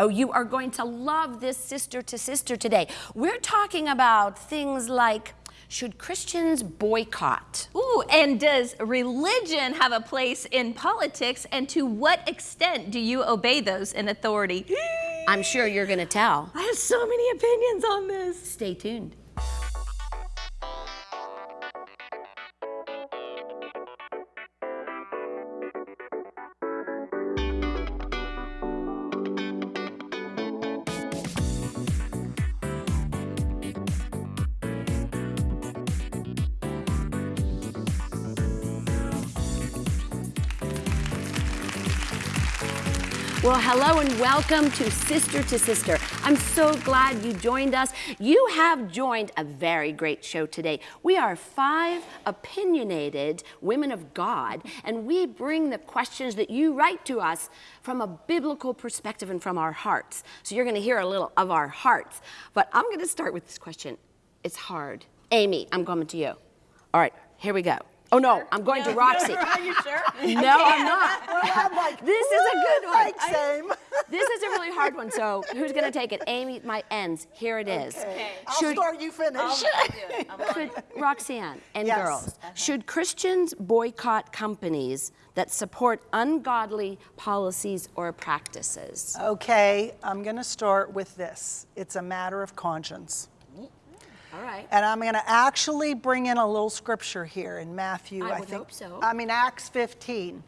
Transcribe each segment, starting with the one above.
Oh, you are going to love this sister to sister today. We're talking about things like should Christians boycott? Ooh, and does religion have a place in politics? And to what extent do you obey those in authority? I'm sure you're going to tell. I have so many opinions on this. Stay tuned. Hello and welcome to Sister to Sister. I'm so glad you joined us. You have joined a very great show today. We are five opinionated women of God, and we bring the questions that you write to us from a biblical perspective and from our hearts. So you're going to hear a little of our hearts. But I'm going to start with this question. It's hard. Amy, I'm coming to you. All right, here we go. Oh no, I'm going to Roxy. Are you sure? No, I'm not. I'm like, This is a good one. like same. This is a really hard one. So who's going to take it? Amy, my ends. Here it is. Okay. I'll Should- start, you finish. Could, Roxanne and Yes. girls, should Christians boycott companies that support ungodly policies or practices? Okay, I'm going to start with this. It's a matter of conscience. All right. And I'm going to actually bring in a little scripture here in Matthew. I I, would think. hope so. I mean Acts 15.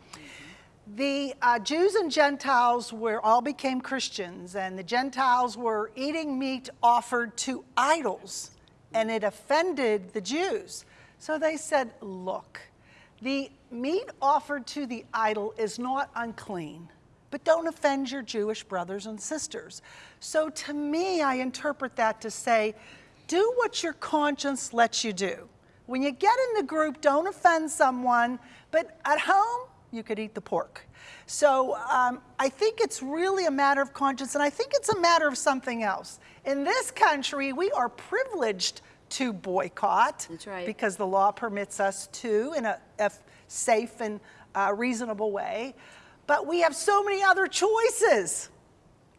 The uh, Jews and Gentiles were all became Christians, and the Gentiles were eating meat offered to idols, and it offended the Jews. So they said, "Look, the meat offered to the idol is not unclean." But don't offend your Jewish brothers and sisters. So to me, I interpret that to say, do what your conscience lets you do. When you get in the group, don't offend someone, but at home, you could eat the pork. So um, I think it's really a matter of conscience, and I think it's a matter of something else. In this country, we are privileged to boycott right. because the law permits us to in a, a safe and uh, reasonable way. But we have so many other choices.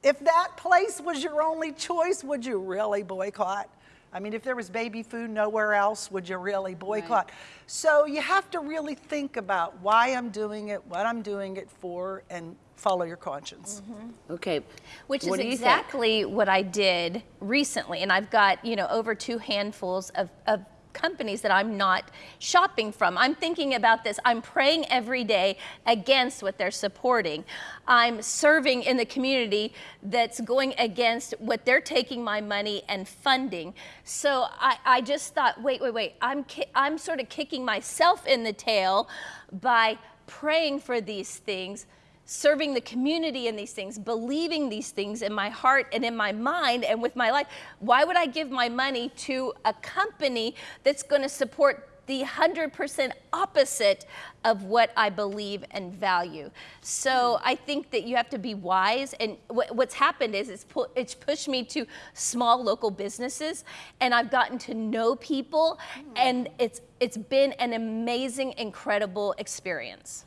If that place was your only choice, would you really boycott? I mean, if there was baby food nowhere else, would you really boycott? So you have to really think about why I'm doing it, what I'm doing it for, and follow your conscience. Mm-hmm. Okay. Which what is do you think? exactly what I did recently. And I've got, you know, over two handfuls of, of companies that I'm not shopping from. I'm thinking about this. I'm praying every day against what they're supporting. I'm serving in the community that's going against what they're taking my money and funding. So I, I just thought, wait, wait, wait. I'm, I'm sort of kicking myself in the tail by praying for these things serving the community in these things, believing these things in my heart and in my mind and with my life. Why would I give my money to a company that's going to support the 100% opposite of what I believe and value? So I think that you have to be wise. And wh- what's happened is it's, pu- it's pushed me to small local businesses, and I've gotten to know people, hmm. and it's, it's been an amazing, incredible experience.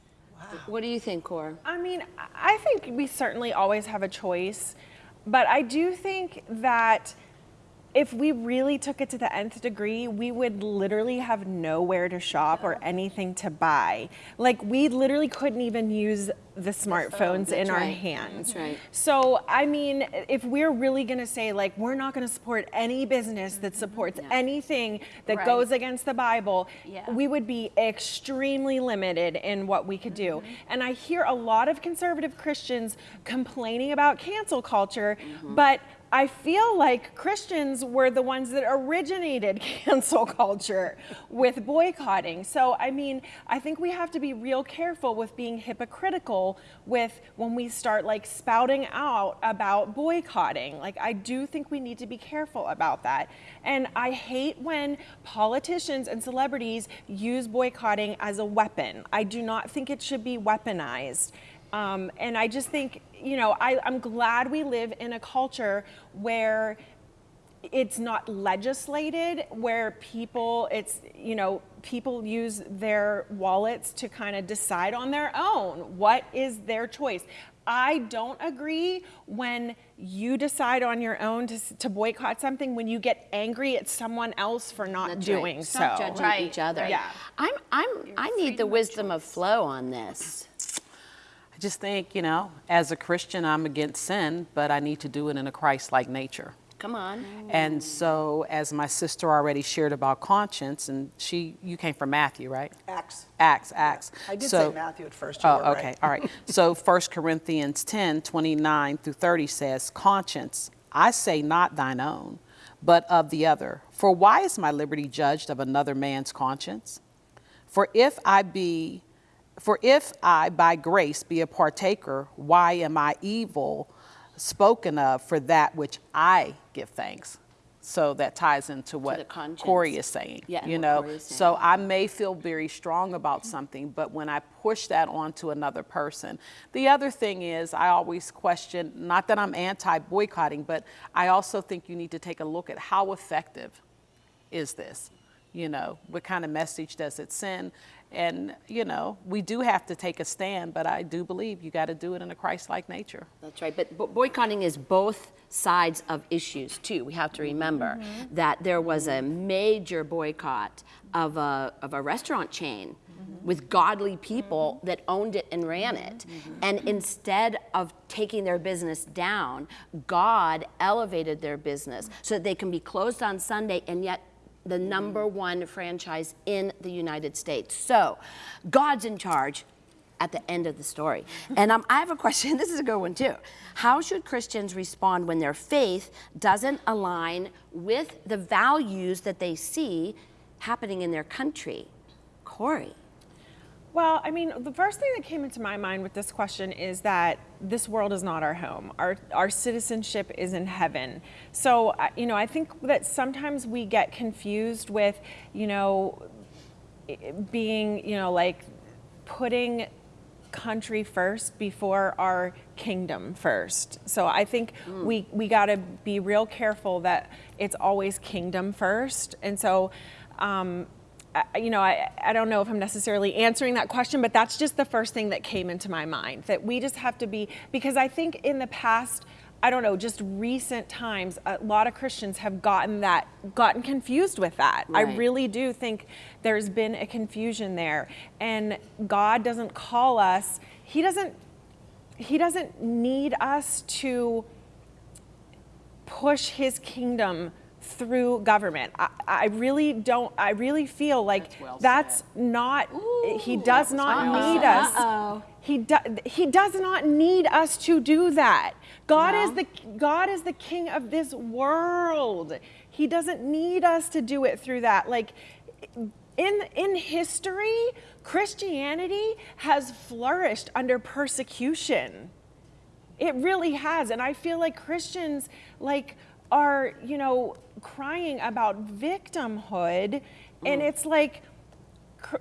What do you think, Cora? I mean, I think we certainly always have a choice, but I do think that if we really took it to the nth degree, we would literally have nowhere to shop or anything to buy. Like we literally couldn't even use the smartphones in That's our hands. That's right. So, I mean, if we're really going to say like we're not going to support any business that supports anything that Right. goes against the Bible, Yeah. we would be extremely limited in what we could do. And I hear a lot of conservative Christians complaining about cancel culture, but I feel like Christians were the ones that originated cancel culture with boycotting. So, I mean, I think we have to be real careful with being hypocritical with when we start like spouting out about boycotting. Like, I do think we need to be careful about that. And I hate when politicians and celebrities use boycotting as a weapon. I do not think it should be weaponized. Um, and I just think, you know, I, I'm glad we live in a culture where it's not legislated where people it's you know people use their wallets to kind of decide on their own what is their choice i don't agree when you decide on your own to, to boycott something when you get angry at someone else for not That's doing right. so Stop judging Right, each other. Yeah. I'm, I'm, I need the wisdom of flow on this. I just think, you know, as a Christian, I'm against sin, but I need to do it in a Christ like nature. Come on. And so, as my sister already shared about conscience, and she, you came from Matthew, right? Acts. Acts, Acts. I did so, say Matthew at first. You Oh, okay, right. all right. So 1 Corinthians 10, 29 through 30 says, Conscience, I say not thine own, but of the other. For why is my liberty judged of another man's conscience? For if I be, for if I by grace be a partaker, why am I evil spoken of for that which I give thanks? So that ties into what. Corey is saying. Yeah, you know, saying. so I may feel very strong about something, but when I push that onto another person, the other thing is I always question, not that I'm anti boycotting, but I also think you need to take a look at how effective is this? You know, what kind of message does it send? And, you know, we do have to take a stand, but I do believe you got to do it in a Christ like nature. That's right. But boycotting is both sides of issues, too. We have to mm-hmm. remember mm-hmm. that there was a major boycott of a, of a restaurant chain mm-hmm. with godly people that owned it and ran it. And instead of taking their business down, God elevated their business so that they can be closed on Sunday and yet the number one franchise in the United States. So, God's in charge at the end of the story. And um, I have a question. This is a good one too. How should Christians respond when their faith doesn't align with the values that they see happening in their country? Corey. Well, I mean, the first thing that came into my mind with this question is that this world is not our home. Our, our citizenship is in heaven. So, you know, I think that sometimes we get confused with, you know, being, you know, like putting country first before our kingdom first. So I think we we got to be real careful that it's always kingdom first. And so um, you know, I, I don't know if I'm necessarily answering that question, but that's just the first thing that came into my mind that we just have to be, because I think in the past, I don't know, just recent times, a lot of Christians have gotten that, gotten confused with that. I really do think there's been a confusion there. And God doesn't call us, He doesn't, He doesn't need us to push his kingdom through government. I, I really don't, I really feel like That's well that's said. not, he does not need us. Uh-oh. He, do, he does not need us to do that. God is the God is the king of this world. He doesn't need us to do it through that. Like in in history, Christianity has flourished under persecution. It really has. And I feel like Christians like are, you know, crying about victimhood and mm. it's like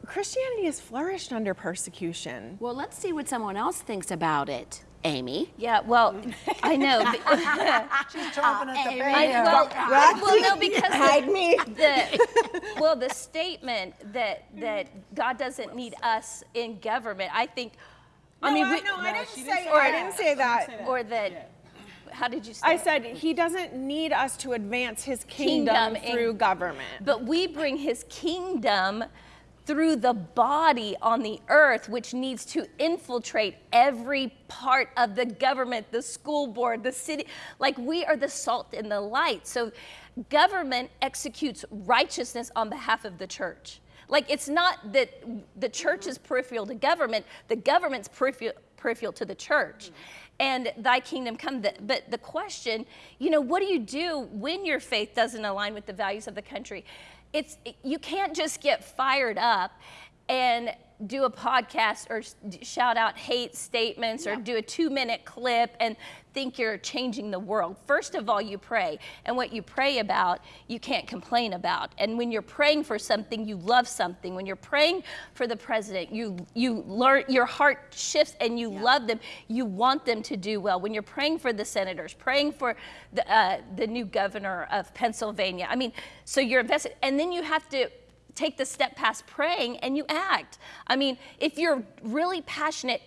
Christianity has flourished under persecution. Well, let's see what someone else thinks about it. Amy. Yeah, well, I know. but- She's chomping at the Amy. bit. Well, well, no, because Hide me. the well, the statement that that God doesn't need us in government. I think. I mean, we, no, I didn't say. or I didn't say that. or that. How did you say? I it? said he doesn't need us to advance his kingdom, Kingdom in- through government. But we bring his kingdom through the body on the earth, which needs to infiltrate every part of the government, the school board, the city. Like we are the salt and the light. So government executes righteousness on behalf of the church. Like it's not that the church is peripheral to government, the government's peripheral, peripheral to the church. Mm-hmm. And thy kingdom come. But the question, you know, what do you do when your faith doesn't align with the values of the country? It's you can't just get fired up and do a podcast or shout out hate statements or do a two minute clip and think you're changing the world. First of all, you pray. And what you pray about, you can't complain about. And when you're praying for something, you love something. When you're praying for the president, you, you learn, your heart shifts and you yeah. love them. You want them to do well. When you're praying for the senators, praying for the, uh, the new governor of Pennsylvania, I mean, so you're invested. And then you have to take the step past praying and you act. I mean, if you're really passionate,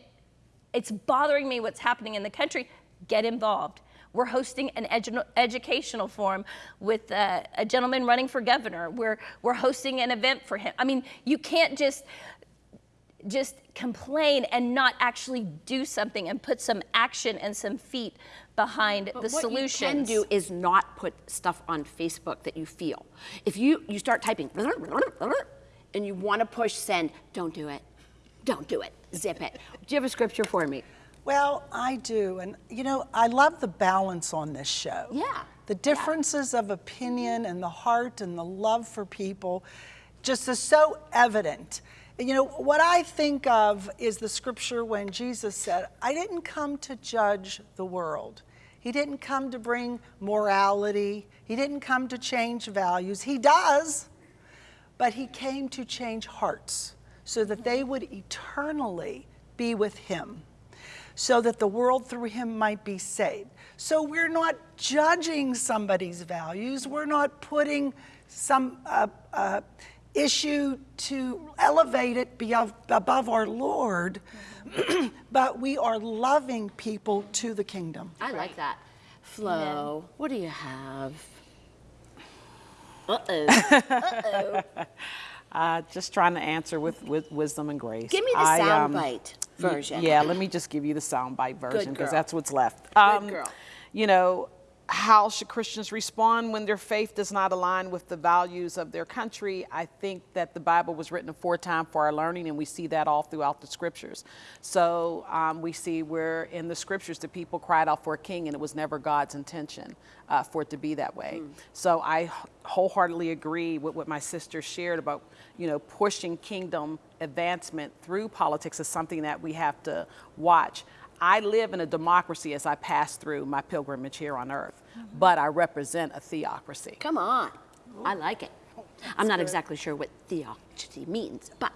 it's bothering me what's happening in the country, get involved. We're hosting an edu educational forum with uh, a gentleman running for governor. We're, we're hosting an event for him. I mean, you can't just just complain and not actually do something and put some action and some feet behind but the what solutions. What you can do is not put stuff on Facebook that you feel. If you, you start typing and you want to push send, don't do it. Don't do it. Zip it. Do you have a scripture for me? Well, I do. And, you know, I love the balance on this show. Yeah. The differences yeah. of opinion and the heart and the love for people just is so evident. You know, what I think of is the scripture when Jesus said, I didn't come to judge the world. He didn't come to bring morality. He didn't come to change values. He does, but he came to change hearts so that they would eternally be with him, so that the world through him might be saved. So we're not judging somebody's values. We're not putting some uh, uh, issue to elevate it above our Lord, but we are loving people to the kingdom. I like that. Flo, yeah. what do you have? Uh-oh. Uh-oh. Uh, just trying to answer with, with wisdom and grace. Give me the soundbite um, version. Yeah, let me just give you the soundbite version because that's what's left. Um, Good girl. You know, how should Christians respond when their faith does not align with the values of their country? I think that the Bible was written aforetime for our learning, and we see that all throughout the scriptures. So um, we see where in the scriptures the people cried out for a king, and it was never God's intention uh, for it to be that way. Mm. So I wholeheartedly agree with what my sister shared about, you know, pushing kingdom advancement through politics is something that we have to watch. I live in a democracy as I pass through my pilgrimage here on earth, mm -hmm. but I represent a theocracy. Come on. I like it. That's I'm not good. exactly sure what theocracy means, but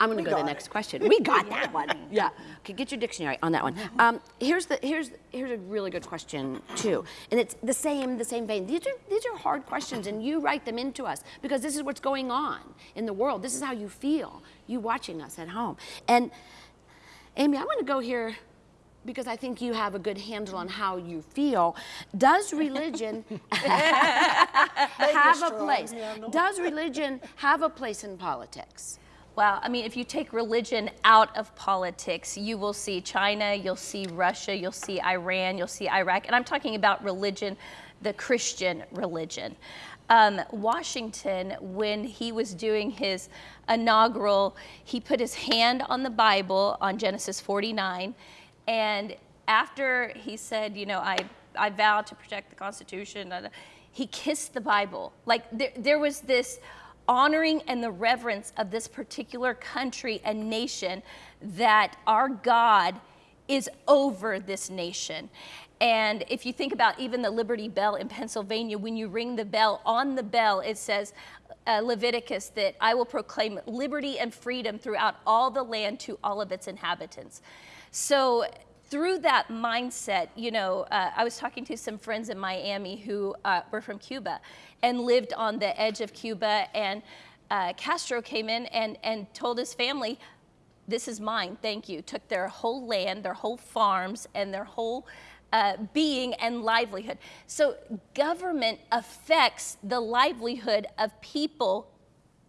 I'm going to go to the next it. question. We got that one. Yeah. Okay, get your dictionary on that one. Um, here's the here's here's a really good question too, and it's the same the same vein. These are these are hard questions, and you write them into us because this is what's going on in the world. This is how you feel. You watching us at home, and Amy, I want to go here because I think you have a good handle on how you feel. Does religion have a place? Does religion have a place in politics? Well, I mean, if you take religion out of politics, you will see China, you'll see Russia, you'll see Iran, you'll see Iraq, and I'm talking about religion, the Christian religion. Um, Washington, when he was doing his inaugural, he put his hand on the Bible on Genesis 49. And after he said, you know, I, I vow to protect the Constitution, he kissed the Bible. Like there, there was this honoring and the reverence of this particular country and nation that our God is over this nation. And if you think about even the Liberty Bell in Pennsylvania, when you ring the bell, on the bell it says, uh, Leviticus, that I will proclaim liberty and freedom throughout all the land to all of its inhabitants. So through that mindset, you know, uh, I was talking to some friends in Miami who uh, were from Cuba and lived on the edge of Cuba. And uh, Castro came in and, and told his family, this is mine, thank you. Took their whole land, their whole farms, and their whole uh, being and livelihood. So government affects the livelihood of people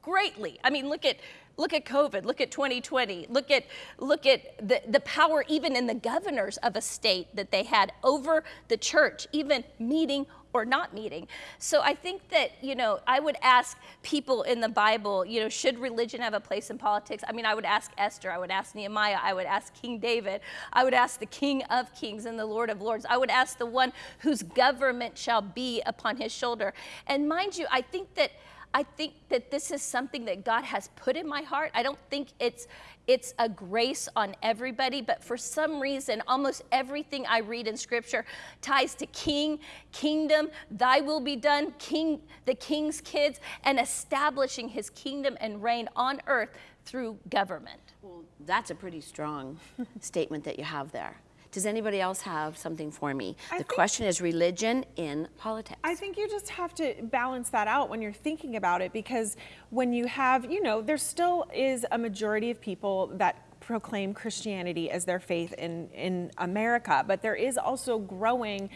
greatly. I mean, look at look at COVID, look at 2020, look at look at the, the power even in the governors of a state that they had over the church, even meeting or not meeting. So I think that, you know, I would ask people in the Bible, you know, should religion have a place in politics? I mean, I would ask Esther, I would ask Nehemiah, I would ask King David, I would ask the King of Kings and the Lord of Lords. I would ask the one whose government shall be upon his shoulder. And mind you, I think that I think that this is something that God has put in my heart. I don't think it's it's a grace on everybody, but for some reason, almost everything I read in scripture ties to king, kingdom, thy will be done, king, the king's kids, and establishing his kingdom and reign on earth through government. Well, that's a pretty strong statement that you have there. Does anybody else have something for me? I the question is religion in politics. I think you just have to balance that out when you're thinking about it because when you have, you know, there still is a majority of people that proclaim Christianity as their faith in, in America, but there is also growing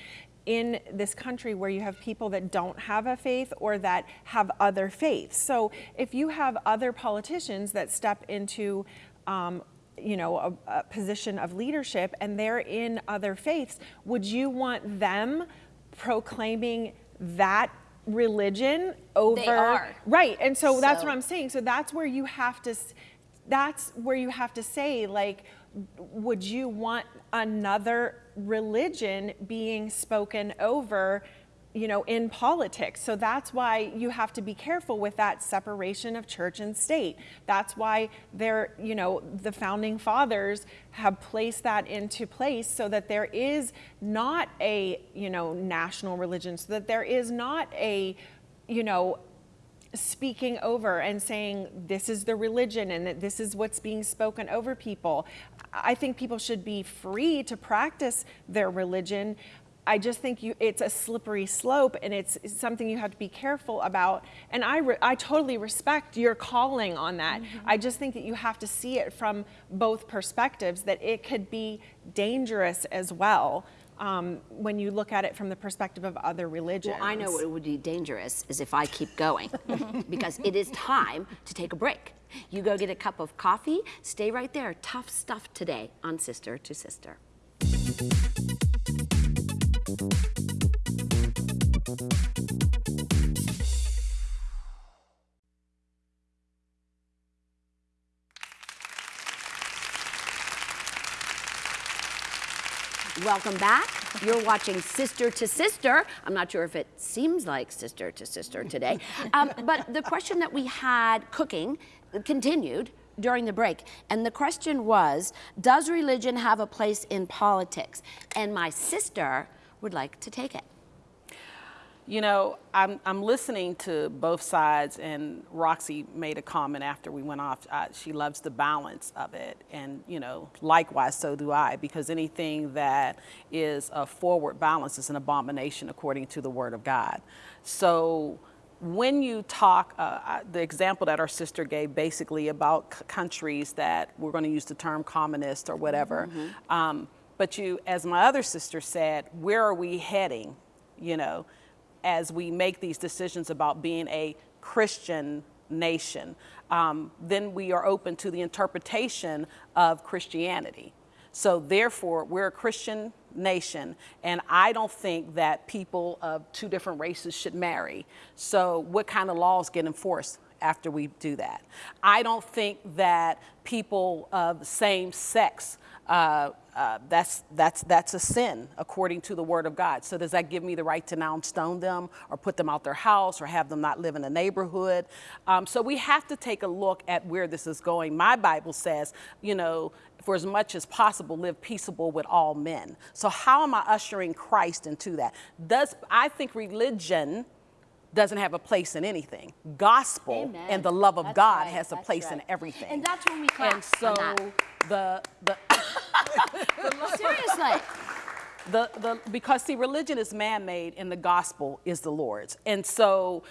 in this country where you have people that don't have a faith or that have other faiths. So if you have other politicians that step into um, you know, a, a position of leadership and they're in other faiths, would you want them proclaiming that religion over? are. Right. And so, that's what I'm saying. So that's where you have to, that's where you have to say, like, would you want another religion being spoken over? You know, in politics. So that's why you have to be careful with that separation of church and state. That's why they're, you know, the founding fathers have placed that into place so that there is not a, you know, national religion, so that there is not a, you know, speaking over and saying this is the religion and that this is what's being spoken over people. I think people should be free to practice their religion. I just think you, it's a slippery slope and it's, it's something you have to be careful about. And I, re, I totally respect your calling on that. I just think that you have to see it from both perspectives, that it could be dangerous as well um, when you look at it from the perspective of other religions. Well, I know what would be dangerous is if I keep going because it is time to take a break. You go get a cup of coffee, stay right there. Tough stuff today on Sister to Sister. Welcome back. You're watching Sister to Sister. I'm not sure if it seems like Sister to Sister today, um, but the question that we had cooking continued during the break. And the question was Does religion have a place in politics? And my sister would like to take it. You know, I'm, I'm listening to both sides, and Roxy made a comment after we went off. Uh, she loves the balance of it, and you know, likewise, so do I, because anything that is a forward balance is an abomination according to the Word of God. So, when you talk, uh, the example that our sister gave basically about c- countries that we're going to use the term communist or whatever, um, but you, as my other sister said, where are we heading? You know, as we make these decisions about being a Christian nation, um, then we are open to the interpretation of Christianity. So, therefore, we're a Christian nation, and I don't think that people of two different races should marry. So, what kind of laws get enforced? After we do that, I don't think that people of the same sex uh, uh, that's that's that's a sin according to the word of God. So does that give me the right to now stone them or put them out their house or have them not live in a neighborhood? Um, so we have to take a look at where this is going. My Bible says, you know, for as much as possible, live peaceable with all men. So how am I ushering Christ into that? Does I think religion doesn't have a place in anything. Gospel Amen. and the love of That's God right, has a that's place in everything. And that's when we clap And so. The the Seriously. the, the because see religion is man-made and the gospel is the lord's and so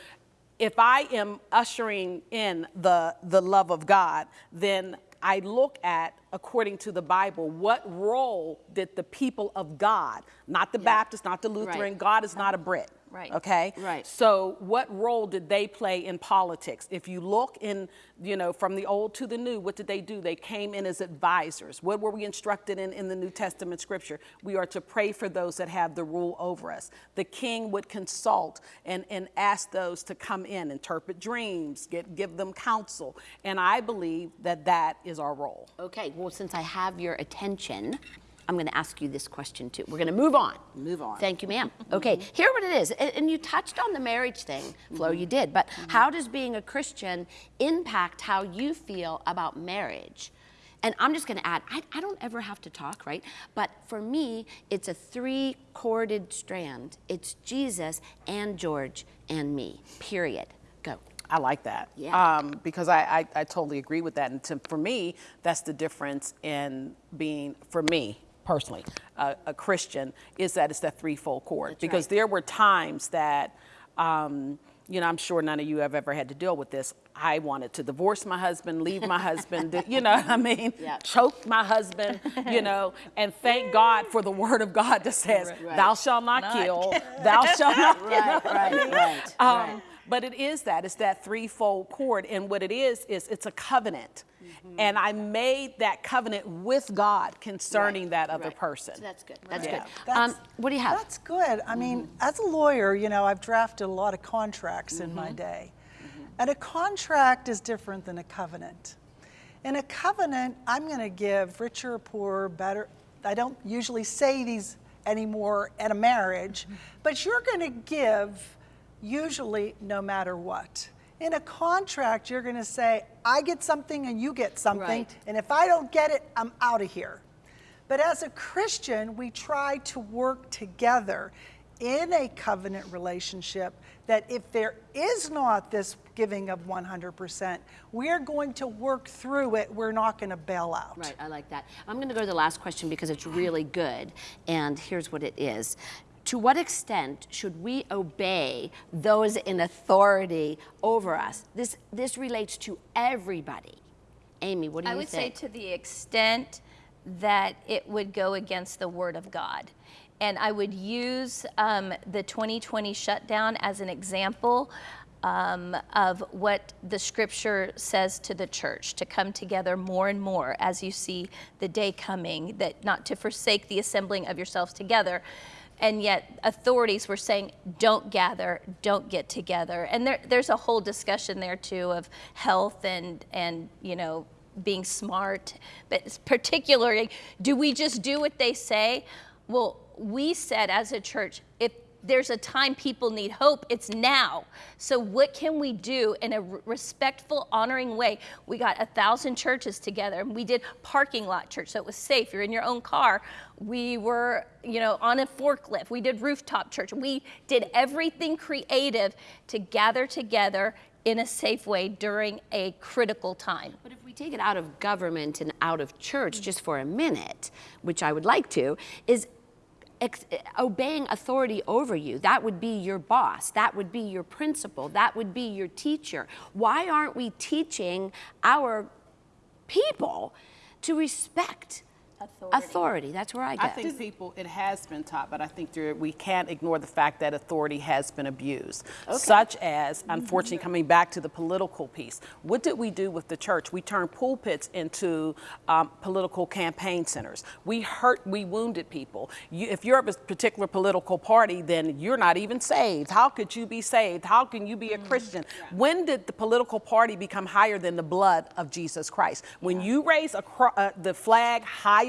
if i am ushering in the the love of god then i look at according to the bible what role did the people of god not the baptist not the lutheran Right. god is not a brit Right. okay Right. so what role did they play in politics? If you look in, you know, from the old to the new, what did they do? They came in as advisors. What were we instructed in in the New Testament scripture? We are to pray for those that have the rule over us. The king would consult and, and ask those to come in, interpret dreams, get, give them counsel. And I believe that that is our role. Okay, well, since I have your attention, I'm going to ask you this question too. We're going to move on. Move on. Thank you, ma'am. Okay, here what it is. And, you touched on the marriage thing, Flo, you did. But how does being a Christian impact how you feel about marriage? And I'm just going to add, I, I don't ever have to talk, right? But for me, it's a three corded strand. It's Jesus and George and me, period. Go. I like that. Yeah. Um, because I, I, I totally agree with that. And to, for me, that's the difference in being, for me personally, uh, a Christian, is that it's that threefold cord. That's because right. there were times that, um, you know, I'm sure none of you have ever had to deal with this. I wanted to divorce my husband, leave my husband, you know what I mean? Yeah. Choke my husband, you know, and thank God for the word of God that says, Right. thou shalt not, Not. kill, thou shalt not kill. Right, right, right. Um, right. But it is that, it's that threefold cord. And what it is, is it's a covenant. Mm-hmm. And I made that covenant with God concerning Right, that other right. person. So that's good. That's Yeah. good. That's- Um, what do you have? That's good. I mean, as a lawyer, you know, I've drafted a lot of contracts in Mm-hmm. my day. And a contract is different than a covenant. In a covenant, I'm going to give richer or poorer, better. I don't usually say these anymore at a marriage, but you're going to give usually no matter what. In a contract, you're going to say, I get something and you get something. Right. And if I don't get it, I'm out of here. But as a Christian, we try to work together in a covenant relationship that if there is not this giving of 100%, we're going to work through it. We're not going to bail out. Right, I like that. I'm going to go to the last question because it's really good. And here's what it is To what extent should we obey those in authority over us? This, this relates to everybody. Amy, what do I you think? I would say to the extent that it would go against the Word of God. And I would use um, the 2020 shutdown as an example um, of what the scripture says to the church to come together more and more as you see the day coming, that not to forsake the assembling of yourselves together. And yet, authorities were saying, don't gather, don't get together. And there, there's a whole discussion there, too, of health and, and you know, being smart, but particularly, do we just do what they say? Well, we said as a church, if there's a time people need hope, it's now. So, what can we do in a respectful, honoring way? We got a thousand churches together and we did parking lot church, so it was safe. You're in your own car. We were, you know, on a forklift. We did rooftop church. We did everything creative to gather together in a safe way during a critical time. But if we take it out of government and out of church just for a minute, which I would like to, is Eh, obeying authority over you. That would be your boss. That would be your principal. That would be your teacher. Why aren't we teaching our people to respect Authority. authority? That's where I get. I think people, it has been taught, but I think there, we can't ignore the fact that authority has been abused. Such as, unfortunately, coming back to the political piece. What did we do with the church? We turned pulpits into um, political campaign centers. We hurt, we wounded people. You, if you're of a particular political party, then you're not even saved. How could you be saved? How can you be a Christian? When did the political party become higher than the blood of Jesus Christ? When you raise a, uh, the flag higher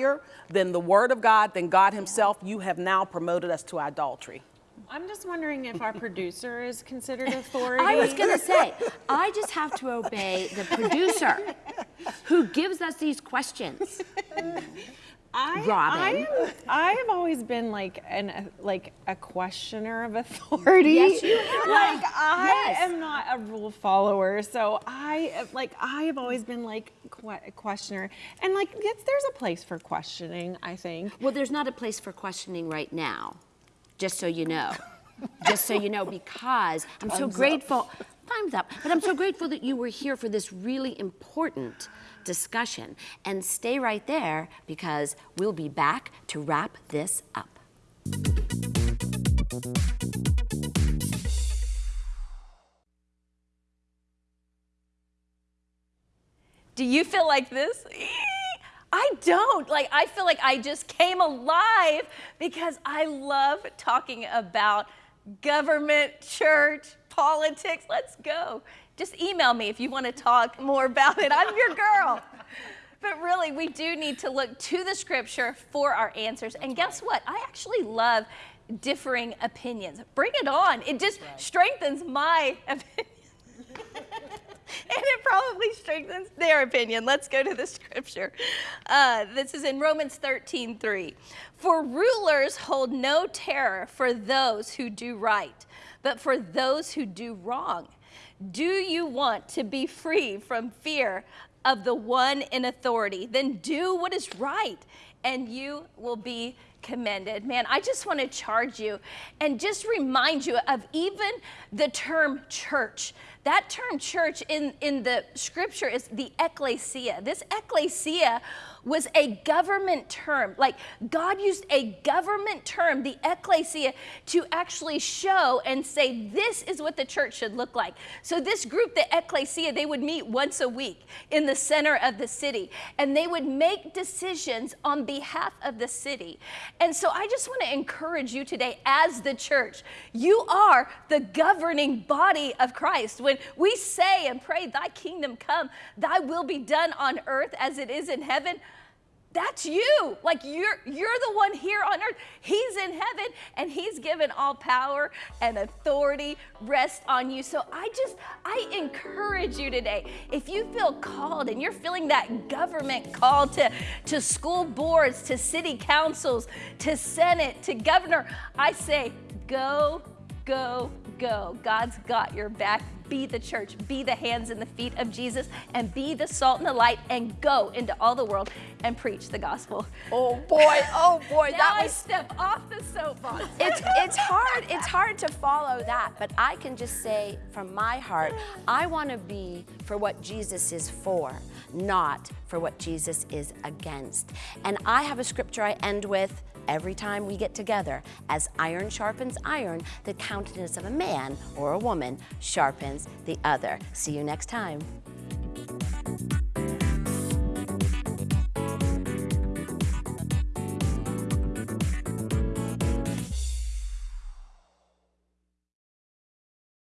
than the word of God, than God himself, you have now promoted us to idolatry. I'm just wondering if our producer is considered authority. I was going to say, I just have to obey the producer who gives us these questions. I, Robin. I, am, I have always been like an uh, like a questioner of authority. Yes, you have. Like I Yes. am not a rule follower, so I like I have always been like que- a questioner, and like yes, there's a place for questioning. I think. Well, there's not a place for questioning right now, just so you know. just so you know, because I'm so grateful. Time's up. But I'm so grateful that you were here for this really important discussion. And stay right there because we'll be back to wrap this up. Do you feel like this? I don't. Like, I feel like I just came alive because I love talking about government, church, politics. Let's go. Just email me if you want to talk more about it. I'm your girl. But really, we do need to look to the scripture for our answers. And guess what? I actually love differing opinions. Bring it on. It just strengthens my opinion. and it probably strengthens their opinion. Let's go to the scripture. Uh, this is in Romans 13 3. For rulers hold no terror for those who do right, but for those who do wrong. Do you want to be free from fear of the one in authority? Then do what is right, and you will be commended. Man, I just want to charge you and just remind you of even the term church. That term church in, in the scripture is the ecclesia. This ecclesia was a government term. Like God used a government term, the ecclesia, to actually show and say, this is what the church should look like. So, this group, the ecclesia, they would meet once a week in the center of the city and they would make decisions on behalf of the city. And so, I just want to encourage you today, as the church, you are the governing body of Christ. When we say and pray, Thy kingdom come, Thy will be done on earth as it is in heaven that's you. Like you're you're the one here on earth. He's in heaven and he's given all power and authority rest on you. So I just I encourage you today. If you feel called and you're feeling that government call to to school boards, to city councils, to senate, to governor, I say go go go. God's got your back. Be the church, be the hands and the feet of Jesus, and be the salt and the light, and go into all the world and preach the gospel. Oh boy, oh boy, that I was step off the soapbox. it's it's hard. It's hard to follow that but i can just say from my heart i want to be for what jesus is for not for what jesus is against. And i have a scripture i end with every time we get together. As iron sharpens iron the countenance of a man or a woman sharpens the other. See you next time